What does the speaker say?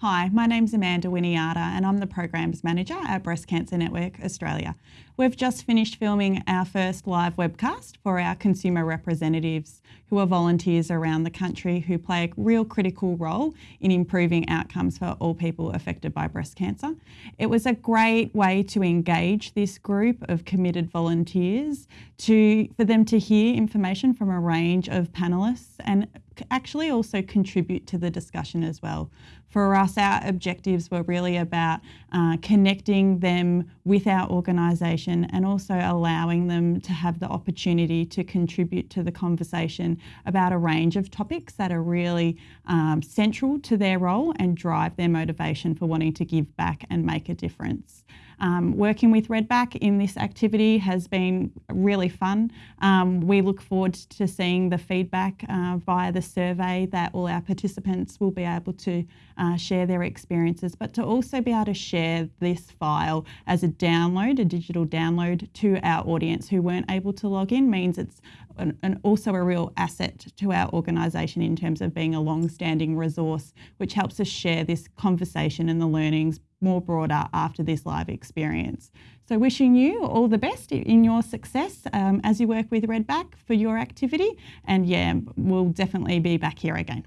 Hi, my name's Amanda Winiata and I'm the Programs Manager at Breast Cancer Network Australia. We've just finished filming our first live webcast for our consumer representatives who are volunteers around the country who play a real critical role in improving outcomes for all people affected by breast cancer. It was a great way to engage this group of committed volunteers to for them to hear information from a range of panellists and actually also contribute to the discussion as well. For us, our objectives were really about uh, connecting them with our organisation and also allowing them to have the opportunity to contribute to the conversation about a range of topics that are really um, central to their role and drive their motivation for wanting to give back and make a difference. Um, working with Redback in this activity has been really fun. Um, we look forward to seeing the feedback uh, via the survey that all our participants will be able to uh, share their experiences, but to also be able to share this file as a download, a digital download to our audience who weren't able to log in means it's an, an also a real asset to our organisation in terms of being a long-standing resource, which helps us share this conversation and the learnings more broader after this live experience. So wishing you all the best in your success um, as you work with Redback for your activity. And yeah, we'll definitely be back here again.